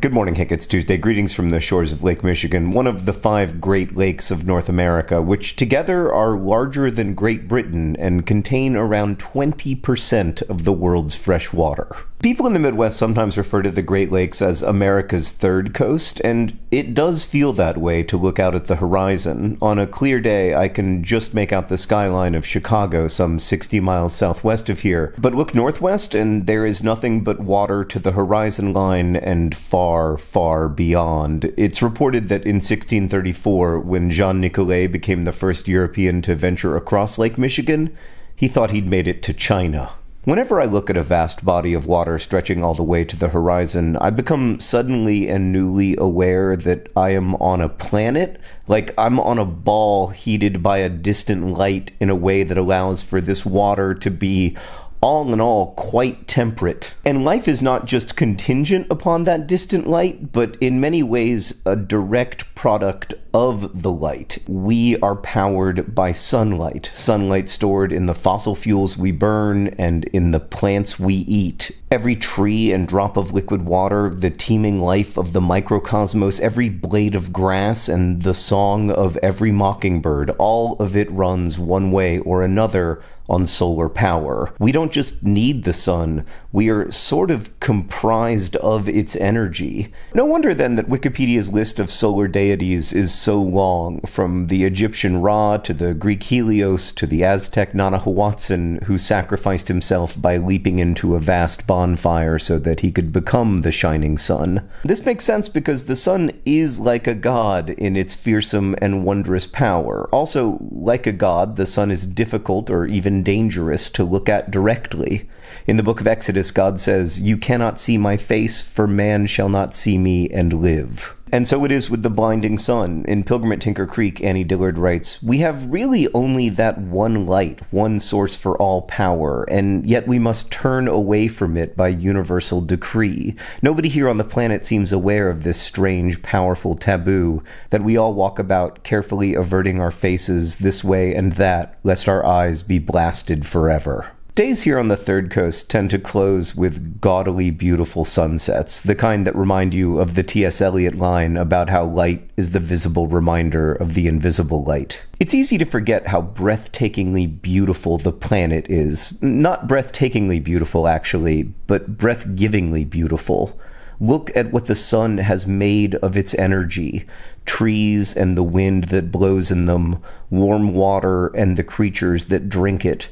Good morning, Hank. It's Tuesday. Greetings from the shores of Lake Michigan, one of the five Great Lakes of North America, which together are larger than Great Britain and contain around 20% of the world's fresh water. People in the Midwest sometimes refer to the Great Lakes as America's third coast, and it does feel that way to look out at the horizon. On a clear day, I can just make out the skyline of Chicago, some 60 miles southwest of here. But look northwest, and there is nothing but water to the horizon line and far, far beyond. It's reported that in 1634, when Jean Nicolet became the first European to venture across Lake Michigan, he thought he'd made it to China. Whenever I look at a vast body of water stretching all the way to the horizon, I become suddenly and newly aware that I am on a planet, like I'm on a ball heated by a distant light in a way that allows for this water to be all in all quite temperate. And life is not just contingent upon that distant light, but in many ways a direct product of the light. We are powered by sunlight, sunlight stored in the fossil fuels we burn and in the plants we eat. Every tree and drop of liquid water, the teeming life of the microcosmos, every blade of grass, and the song of every mockingbird, all of it runs one way or another on solar power. We don't just need the sun, we are sort of comprised of its energy. No wonder then that Wikipedia's list of solar deities is so long, from the Egyptian Ra to the Greek Helios to the Aztec Nanahuatzin, who sacrificed himself by leaping into a vast bonfire so that he could become the shining sun. This makes sense because the sun is like a god in its fearsome and wondrous power. Also, like a god, the sun is difficult or even dangerous to look at directly. In the book of Exodus, God says, You cannot see my face, for man shall not see me and live. And so it is with the blinding sun. In Pilgrim at Tinker Creek, Annie Dillard writes, We have really only that one light, one source for all power, and yet we must turn away from it by universal decree. Nobody here on the planet seems aware of this strange, powerful taboo that we all walk about carefully averting our faces this way and that, lest our eyes be blasted forever. Days here on the Third Coast tend to close with gaudily beautiful sunsets, the kind that remind you of the T.S. Eliot line about how light is the visible reminder of the invisible light. It's easy to forget how breathtakingly beautiful the planet is. Not breathtakingly beautiful, actually, but breath-givingly beautiful. Look at what the sun has made of its energy trees and the wind that blows in them, warm water and the creatures that drink it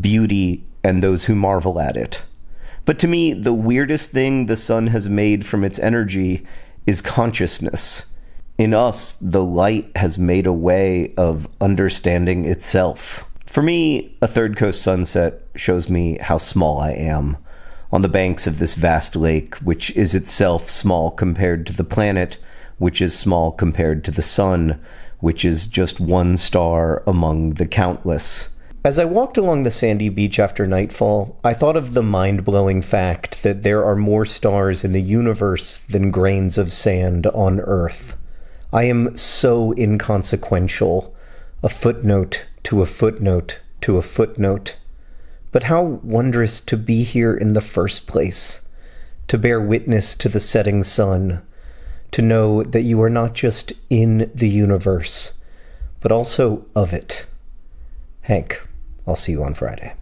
beauty, and those who marvel at it. But to me, the weirdest thing the sun has made from its energy is consciousness. In us, the light has made a way of understanding itself. For me, a third coast sunset shows me how small I am on the banks of this vast lake, which is itself small compared to the planet, which is small compared to the sun, which is just one star among the countless. As I walked along the sandy beach after nightfall, I thought of the mind blowing fact that there are more stars in the universe than grains of sand on Earth. I am so inconsequential, a footnote to a footnote to a footnote. But how wondrous to be here in the first place, to bear witness to the setting sun, to know that you are not just in the universe, but also of it. Hank. I'll see you on Friday.